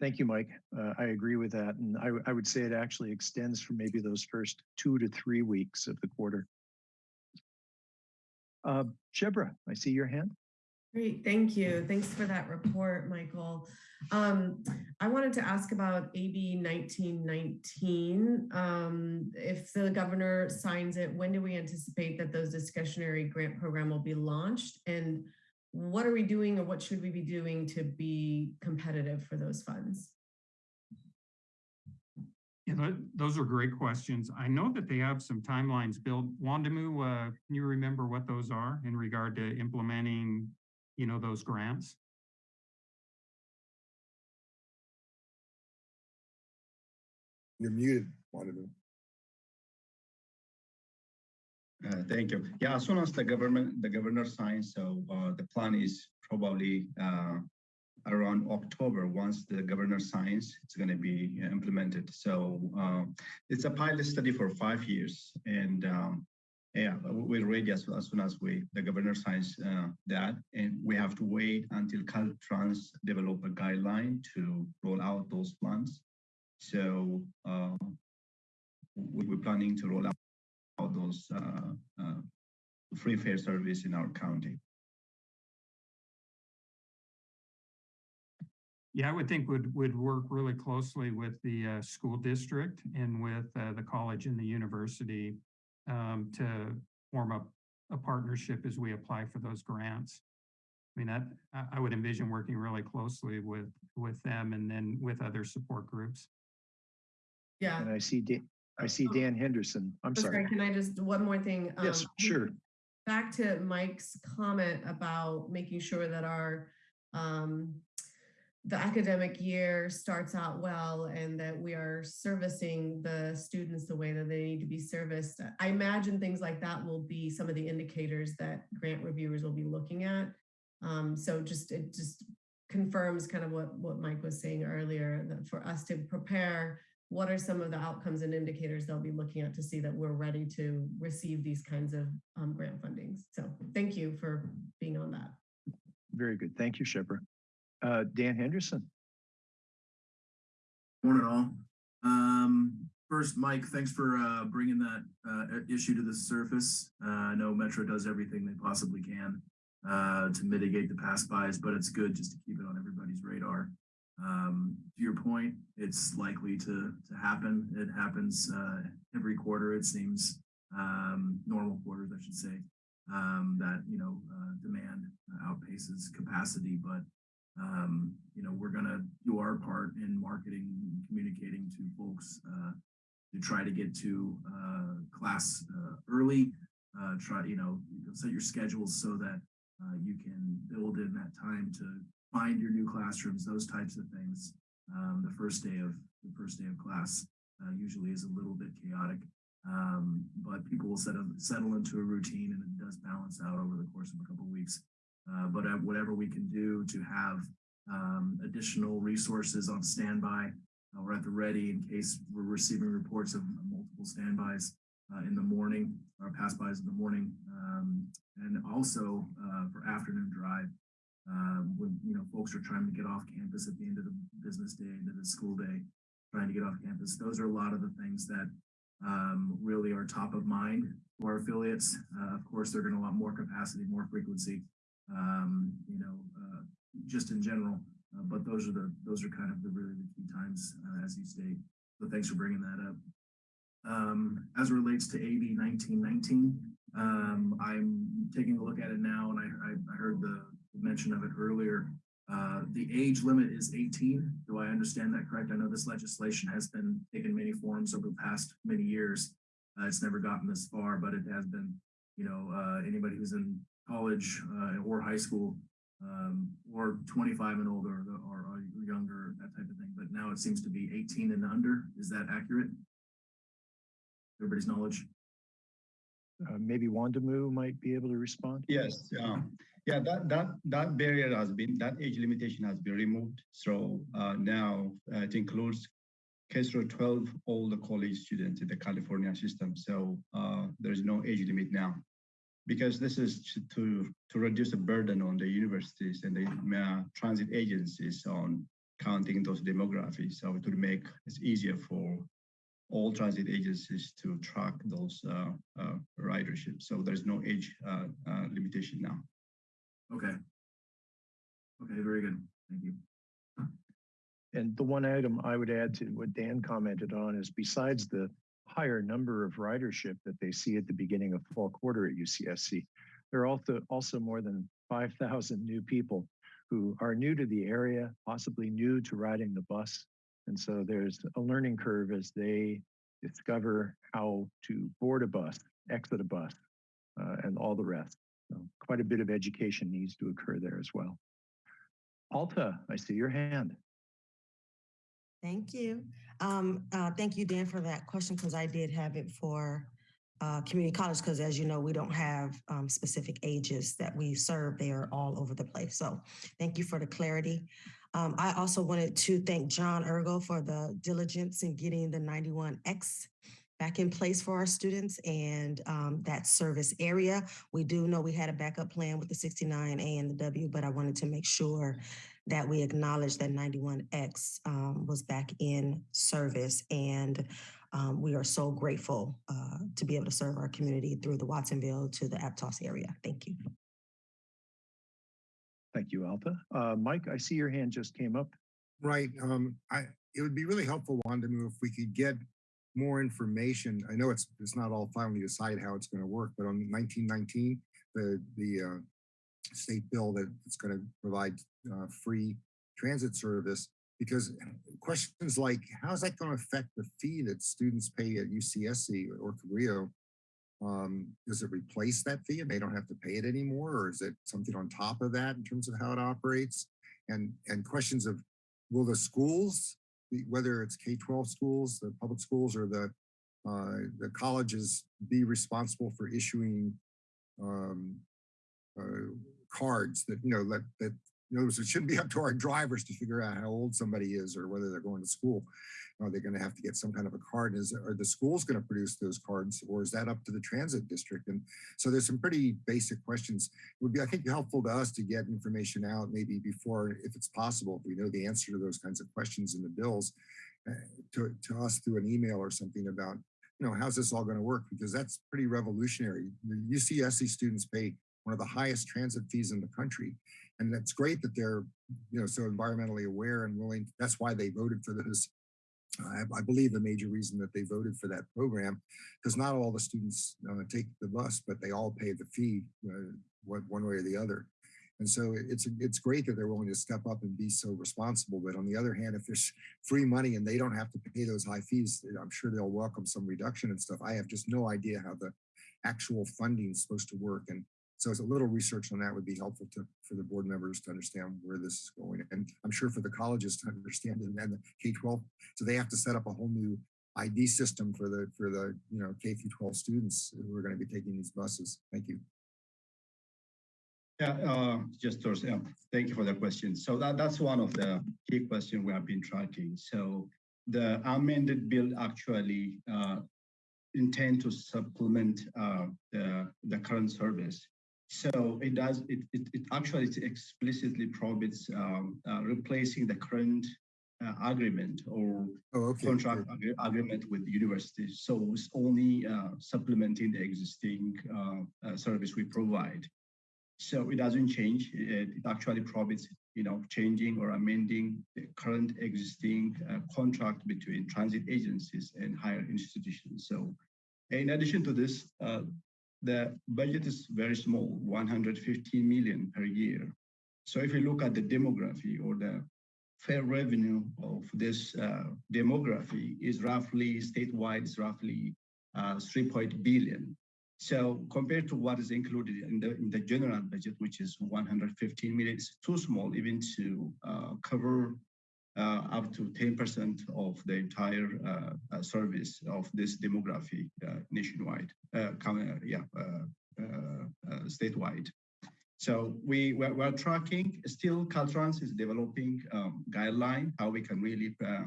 Thank you, Mike. Uh, I agree with that. And I, I would say it actually extends from maybe those first two to three weeks of the quarter. Uh, Shebreh, I see your hand. Great, thank you. Thanks for that report, Michael. Um, I wanted to ask about AB 1919. Um, if the governor signs it, when do we anticipate that those discretionary grant program will be launched? And what are we doing or what should we be doing to be competitive for those funds? Yeah, those are great questions. I know that they have some timelines built. Wondimu, uh, can you remember what those are in regard to implementing, you know, those grants? You're muted, Wondimu. Uh, Thank you. Yeah, as soon as the government, the governor signs, so uh, the plan is probably uh, around October. Once the governor signs, it's going to be implemented. So uh, it's a pilot study for five years, and um, yeah, we're ready as, as soon as we the governor signs uh, that, and we have to wait until Caltrans develop a guideline to roll out those plans. So uh, we- we're planning to roll out those uh, uh, free fare service in our county. Yeah, I would think would, would work really closely with the uh, school district and with uh, the college and the university um, to form a, a partnership as we apply for those grants. I mean, that, I, I would envision working really closely with, with them and then with other support groups. Yeah. And I see, Dan, I see Dan Henderson. I'm Oh, sorry. Can I just, one more thing? Yes, um, sure. [laughs] Back to Mike's comment about making sure that our, um, the academic year starts out well and that we are servicing the students the way that they need to be serviced. I imagine things like that will be some of the indicators that grant reviewers will be looking at. Um, so just, it just confirms kind of what, what Mike was saying earlier, that for us to prepare what are some of the outcomes and indicators they'll be looking at to see that we're ready to receive these kinds of um, grant fundings? So thank you for being on that. Very good. Thank you, Shebreh. Uh, Dan Henderson. Morning all. Um, first, Mike, thanks for uh, bringing that uh, issue to the surface. Uh, I know Metro does everything they possibly can uh, to mitigate the pass bys, but it's good just to keep it on everybody's radar. Um, to your point, it's likely to to happen. It happens uh, every quarter. It seems um, normal quarters, I should say. Um, that you know demand outpaces capacity, but um, you know, we're gonna do our part in marketing, communicating to folks uh, to try to get to uh, class uh, early. Uh, try, you know, set your schedules so that uh, you can build in that time to find your new classrooms, those types of things. Um, the first day of the first day of class uh, usually is a little bit chaotic, um, but people will settle settle into a routine, and it does balance out over the course of a couple of weeks. Uh, but uh, whatever we can do to have um, additional resources on standby uh, or at the ready in case we're receiving reports of multiple standbys uh, in the morning or pass-bys in the morning. Um, and also uh, for afternoon drive, when you know folks are trying to get off campus at the end of the business day, end of the school day, trying to get off campus. Those are a lot of the things that um, really are top of mind for our affiliates. Uh, of course, they're going to want more capacity, more frequency, um, you know, uh, just in general. Uh, but those are the those are kind of the really the key times, uh, as you state. So thanks for bringing that up. Um, as relates to AB 1919, um, I'm taking a look at it now, and I, I, I heard the mention of it earlier. Uh, the age limit is 18. Do I understand that correct? I know this legislation has been taken many forms over the past many years. Uh, it's never gotten this far, but it has been, you know, uh, anybody who's in college uh, or high school um, or 25 and older or, or younger, that type of thing. But now it seems to be 18 and under. Is that accurate? Everybody's knowledge. Uh, maybe Wondimu might be able to respond. Yes, yeah, yeah. That that that barrier has been that age limitation has been removed. So uh, now uh, it includes K through 12 all the college students in the California system. So uh, there is no age limit now, because this is to to reduce the burden on the universities and the uh, transit agencies on counting those demographics. So it would make it easier for all transit agencies to track those uh, uh, ridership. So there's no age uh, uh, limitation now. Okay. Okay, very good. Thank you. And the one item I would add to what Dan commented on is besides the higher number of ridership that they see at the beginning of fall quarter at UCSC, there are also, also more than 5,000 new people who are new to the area, possibly new to riding the bus. And so there's a learning curve as they discover how to board a bus, exit a bus, uh, and all the rest. So quite a bit of education needs to occur there as well. Alta, I see your hand. Thank you. Um, uh, thank you, Dan, for that question, because I did have it for uh, community college, because as you know, we don't have um, specific ages that we serve. They are all over the place. So thank you for the clarity. Um, I also wanted to thank John Urgo for the diligence in getting the 91X back in place for our students and um, that service area. We do know we had a backup plan with the 69A and the W, but I wanted to make sure that we acknowledge that 91X um, was back in service. And um, we are so grateful uh, to be able to serve our community through the Watsonville to the Aptos area. Thank you. Thank you, Alta. Uh, Mike, I see your hand just came up. Right. Um, I, it would be really helpful, Wanda, if we could get more information. I know it's it's not all finally decided how it's going to work, but on 1919, the the uh, state bill that it's going to provide uh, free transit service, because questions like how is that going to affect the fee that students pay at UCSC or Cabrillo? Um, does it replace that fee and they don't have to pay it anymore? Or is it something on top of that in terms of how it operates? And, and questions of will the schools, whether it's K-12 schools, the public schools or the, uh, the colleges be responsible for issuing um, uh, cards that, you know, that, that in it shouldn't be up to our drivers to figure out how old somebody is or whether they're going to school. Are they going to have to get some kind of a card? Is are the schools going to produce those cards, or is that up to the transit district? And so there's some pretty basic questions. It would be, I think, helpful to us to get information out maybe before, if it's possible, if we know the answer to those kinds of questions in the bills, uh, to to us through an email or something about, you know, how's this all going to work? Because that's pretty revolutionary. The UCSC students pay one of the highest transit fees in the country. And that's great that they're, you know, so environmentally aware and willing. That's why they voted for this. I, I believe the major reason that they voted for that program, because not all the students uh, take the bus, but they all pay the fee uh, one, way or the other. And so it's it's great that they're willing to step up and be so responsible. But on the other hand, if there's [laughs] free money and they don't have to pay those high fees, I'm sure they'll welcome some reduction and stuff. I have just no idea how the actual funding is supposed to work. And so a little research on that would be helpful to for the board members to understand where this is going. And I'm sure for the colleges to understand it and the K-12. So they have to set up a whole new ID system for the for the you know K through 12 students who are going to be taking these buses. Thank you. Yeah, uh, just thank you for the question. So that, that's one of the key questions we have been tracking. So the amended bill actually uh, intend to supplement uh, the, the current service. So it does, it, it, it actually explicitly prohibits um, uh, replacing the current uh, agreement or oh, okay. contract ag agreement with the university. So it's only uh, supplementing the existing uh, uh, service we provide. So it doesn't change. It, it, actually prohibits, you know, changing or amending the current existing uh, contract between transit agencies and higher institutions. So in addition to this, the budget is very small, 115 million per year. So if you look at the demography or the fare revenue of this uh, demography is roughly statewide is roughly uh, 3 point billion. So compared to what is included in the in the general budget, which is 115 million, it's too small even to uh, cover up to 10% of the entire uh, uh, service of this demography uh, nationwide, uh, uh, yeah, uh, uh, uh, statewide. So we we're, we're tracking. Still, Caltrans is developing um, guideline how we can really uh,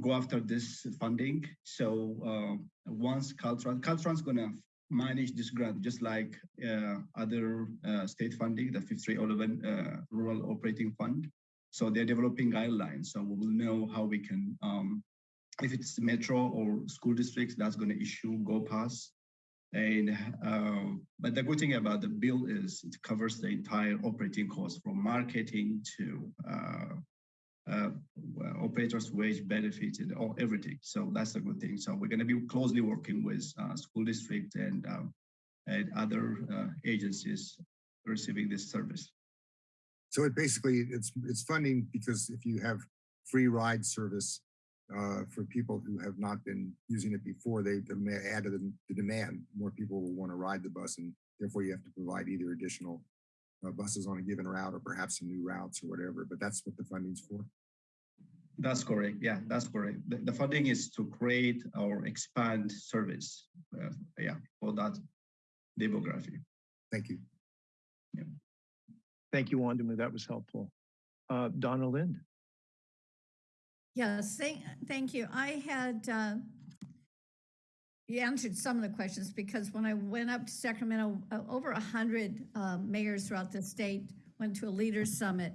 go after this funding. So uh, once Caltrans, Caltrans gonna manage this grant just like uh, other uh, state funding, the 5311 uh, Rural Operating Fund. So they're developing guidelines. So we will know how we can, um, if it's metro or school districts, that's going to issue Go Pass. And uh, but the good thing about the bill is it covers the entire operating cost from marketing to uh, uh, operators' wage benefits and all everything. So that's a good thing. So we're going to be closely working with uh, school district and um, and other uh, agencies receiving this service. So it basically, it's, it's funding because if you have free ride service uh, for people who have not been using it before, they add to the, the demand. More people will want to ride the bus and therefore you have to provide either additional uh, buses on a given route or perhaps some new routes or whatever, but that's what the funding's for. That's correct. Yeah, that's correct. The, the funding is to create or expand service. Uh, yeah, for that demography. Thank you. Thank you, Wondimu. That was helpful. Uh, Donna Lind. Yes, thank, thank you. I had, uh, you answered some of the questions because when I went up to Sacramento, uh, over a hundred uh, mayors throughout the state went to a leaders summit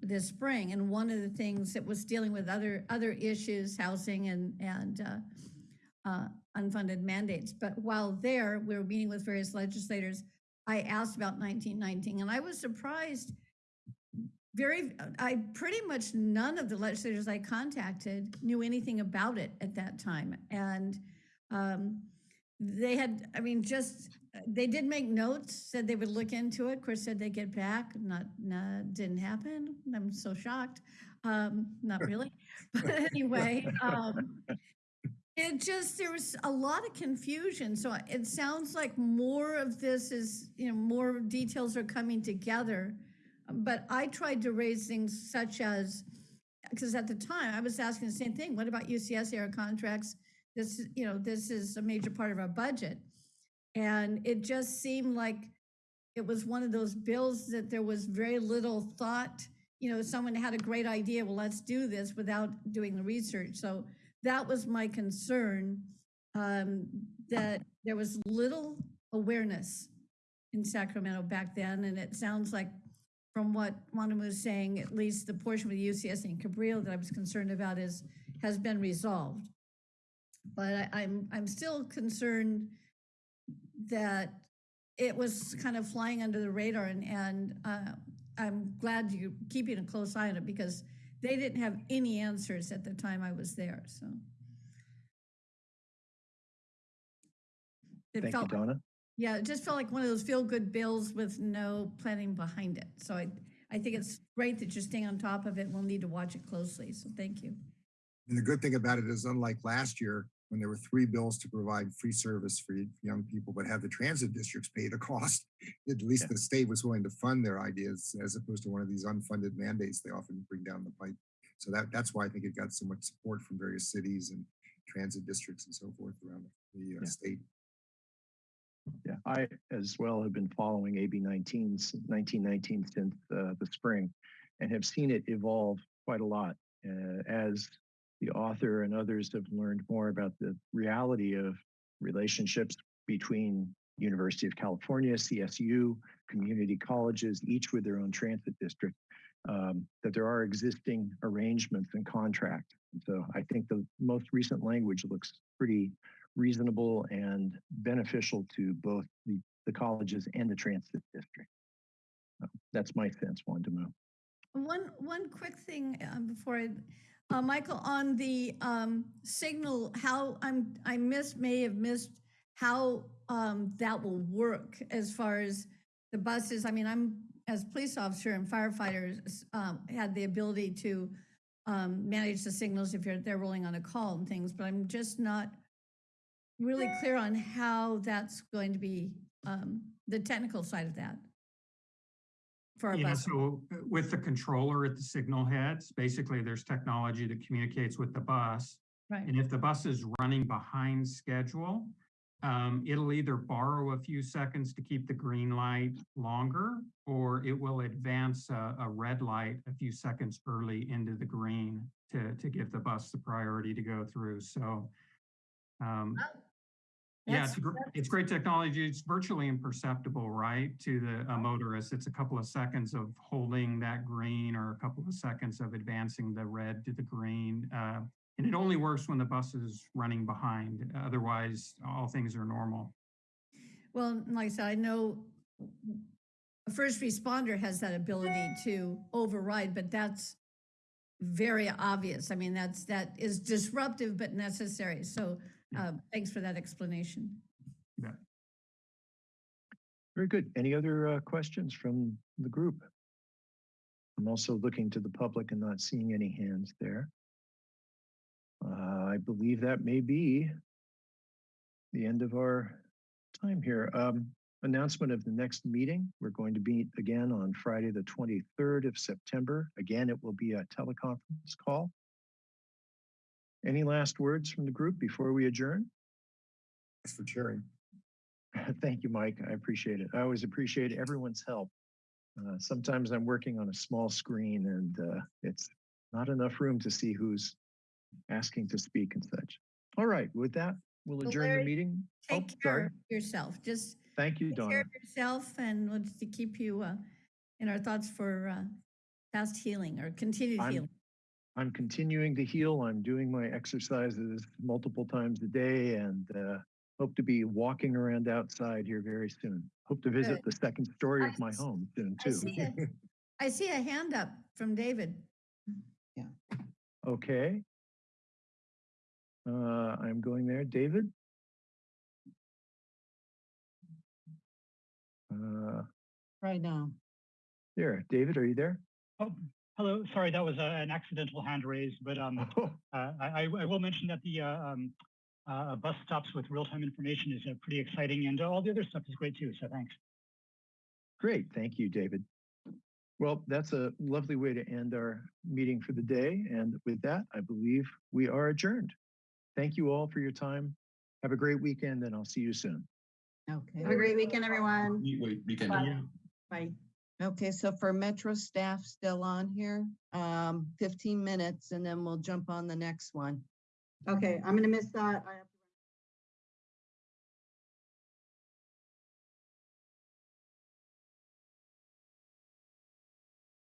this spring. And one of the things that was dealing with other, other issues, housing and, and uh, uh, unfunded mandates. But while there, we were meeting with various legislators. I asked about 1919 and I was surprised very i pretty much none of the legislators i contacted knew anything about it at that time and um, they had i mean just they did make notes said they would look into it of course said they'd get back not, not didn't happen i'm so shocked um, not really [laughs] but anyway um, it just there was a lot of confusion so it sounds like more of this is you know more details are coming together but I tried to raise things such as, because at the time I was asking the same thing. What about UCSC contracts? This, you know, this is a major part of our budget. And it just seemed like it was one of those bills that there was very little thought. You know, someone had a great idea, well, let's do this without doing the research. So that was my concern, um, that there was little awareness in Sacramento back then. And it sounds like from what Wanda was saying, at least the portion with UCS and Cabrillo that I was concerned about is, has been resolved. But I, I'm, I'm still concerned that it was kind of flying under the radar and, and uh, I'm glad you're keeping a close eye on it because they didn't have any answers at the time I was there, so. It Thank you, felt like- Donna. yeah, it just felt like one of those feel-good bills with no planning behind it. So I, I think it's great that you're staying on top of it. We'll need to watch it closely. So thank you. And the good thing about it is unlike last year, when there were three bills to provide free service for young people, but have the transit districts pay the [laughs] cost, at least the state was willing to fund their ideas as opposed to one of these unfunded mandates they often bring down the pipe. So that, that's why I think it got so much support from various cities and transit districts and so forth around the uh, Yeah. state. Yeah, I as well have been following AB 19, s- 1919 since uh, the spring and have seen it evolve quite a lot uh, as the author and others have learned more about the reality of relationships between University of California, CSU, community colleges, each with their own transit district, um, that there are existing arrangements and contracts. So I think the most recent language looks pretty reasonable and beneficial to both the, the colleges and the transit district. That's my sense, Moo. One, one quick thing uh, before I, uh, Michael, on the um, signal, how I'm, I missed, may have missed how um, that will work as far as the buses. I mean, I'm as police officer and firefighters, um, had the ability to um, manage the signals if you're, they're rolling on a call and things, but I'm just not really clear on how that's going to be, um, the technical side of that. For our Yeah, bus. so uh, with the controller at the signal heads, basically there's technology that communicates with the bus. Right. And if the bus is running behind schedule, um, it'll either borrow a few seconds to keep the green light longer, or it will advance a, a red light a few seconds early into the green to, to give the bus the priority to go through. So, um, yeah, it's, gr- it's great technology. It's virtually imperceptible, right, to the a motorist. It's a couple of seconds of holding that green or a couple of seconds of advancing the red to the green. Uh, and it only works when the bus is running behind. Otherwise, all things are normal. Well, like I said, I know a first responder has that ability to override, but that's very obvious. I mean, that's, that is disruptive but necessary. So uh, thanks for that explanation. Yeah. Very good. Any other uh, questions from the group? I'm also looking to the public and not seeing any hands there. Uh, I believe that may be the end of our time here. Um, announcement of the next meeting. We're going to meet again on Friday, the 23rd of September. Again, it will be a teleconference call. Any last words from the group before we adjourn? Thanks for sharing. [laughs] Thank you, Mike. I appreciate it. I always appreciate everyone's help. Uh, sometimes I'm working on a small screen and uh, it's not enough room to see who's asking to speak and such. All right, with that, we'll Well, adjourn the Larry, meeting. Oh, Take care of yourself. Just Thank you, take care of yourself and we'll just to keep you uh, in our thoughts for uh, fast healing or continued I'm- healing. I'm continuing to heal. I'm doing my exercises multiple times a day and uh, hope to be walking around outside here very soon. Hope to visit Good. the second story of my home soon I too. see a, [laughs] I see a hand up from David. Yeah. Okay. Uh, I'm going there. David? Uh, Right now. there, David, are you there? Oh, hello. Sorry, that was uh, an accidental hand raise, but um, [laughs] uh, I, I I will mention that the uh, um, uh, bus stops with real-time information is uh, pretty exciting, and all the other stuff is great too. So thanks. Great, thank you, David. Well, that's a lovely way to end our meeting for the day. And with that, I believe we are adjourned. Thank you all for your time. Have a great weekend and I'll see you soon. Okay. Have a great weekend, everyone. Weekend. Bye. Bye. Okay, so for Metro staff still on here, um, fifteen minutes and then we'll jump on the next one. Okay, I'm gonna miss that. I